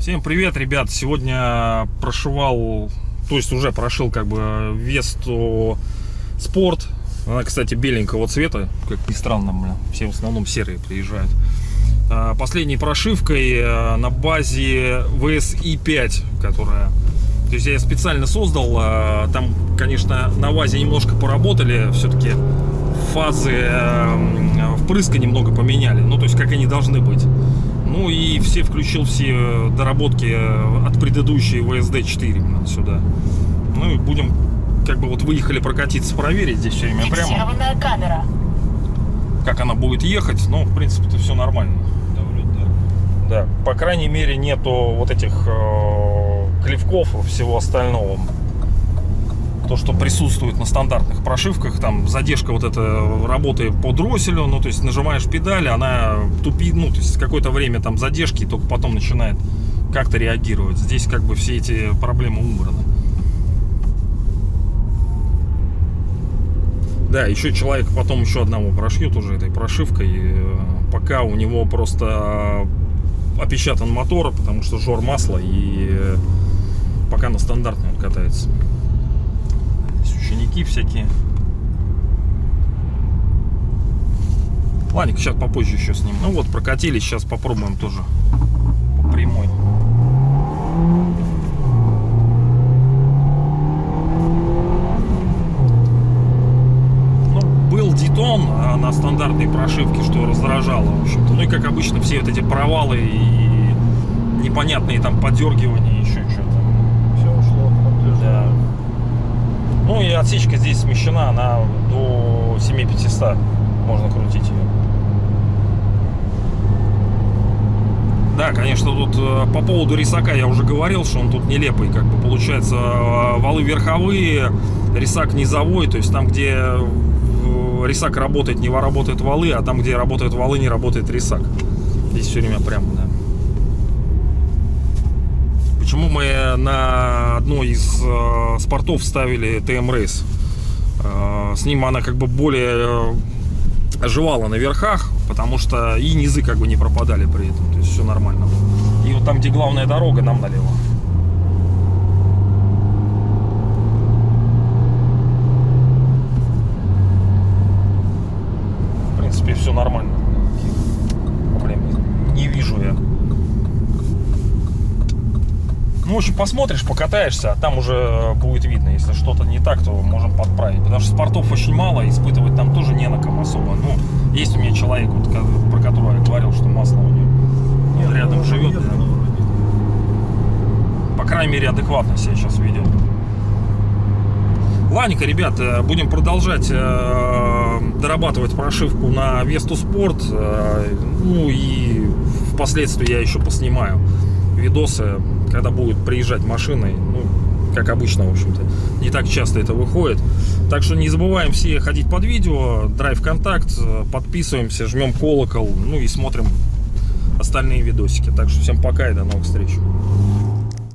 Всем привет, ребят! Сегодня прошивал, то есть уже прошил как бы Весту Спорт. Она, кстати, беленького цвета, как ни странно, бля. все в основном серые приезжают. А, Последней прошивкой э, на базе VSI 5, которая... То есть я специально создал, а, там, конечно, на ВАЗе немножко поработали, все-таки фазы э, впрыска немного поменяли, ну, то есть как они должны быть. Ну и все включил все доработки от предыдущей VSD 4 сюда. Ну и будем, как бы вот выехали прокатиться, проверить здесь все время прямо, камера. как она будет ехать. Ну, в принципе, это все нормально. Да, по крайней мере нету вот этих э, клевков и всего остального. То, что присутствует на стандартных прошивках, там задержка вот эта работы по дросселю, ну, то есть нажимаешь педаль, она тупит, ну, то есть какое-то время там задержки, и только потом начинает как-то реагировать. Здесь как бы все эти проблемы убраны. Да, еще человек потом еще одного прошьет уже этой прошивкой, э, пока у него просто опечатан мотор, потому что жор масла, и э, пока на стандартной он катается. Здесь ученики всякие. Ладненько, сейчас попозже еще с ним. Ну вот, прокатились, сейчас попробуем тоже по прямой. Ну, был Дитон а, на стандартной прошивке, что раздражало, в общем-то. Ну и как обычно, все вот эти провалы и непонятные там подергивания, еще что-то. Все ушло в Да. Ну и отсечка здесь смещена, она до 7500 можно крутить ее. Да, конечно, тут э, по поводу рисака я уже говорил, что он тут нелепый, как бы получается э, валы верховые, рисак низовой, то есть там, где рисак работает, не работают валы, а там, где работают валы, не работает рисак. Здесь все время прямо, да. Почему мы на одной из э, спортов ставили TM Race? Э, с ним она как бы более э, оживала на верхах, потому что и низы как бы не пропадали при этом, то есть все нормально. И вот там, где главная дорога, нам налево. В принципе, все нормально. Проблем не вижу я. Ну, общем, посмотришь, покатаешься, а там уже будет видно. Если что-то не так, то можем подправить. Потому что спортов очень мало, испытывать там тоже не на ком особо. Ну, есть у меня человек, вот, про которого я говорил, что масло у него он рядом живет. да. По крайней мере, адекватно себя сейчас ведет. Ладненько, ребята, будем продолжать э, дорабатывать прошивку на Весту Спорт. Э, ну и впоследствии я еще поснимаю видосы, когда будут приезжать машины. Ну, как обычно, в общем-то. Не так часто это выходит. Так что не забываем все ходить под видео, драйв контакт, подписываемся, жмем колокол, ну и смотрим остальные видосики. Так что всем пока и до новых встреч.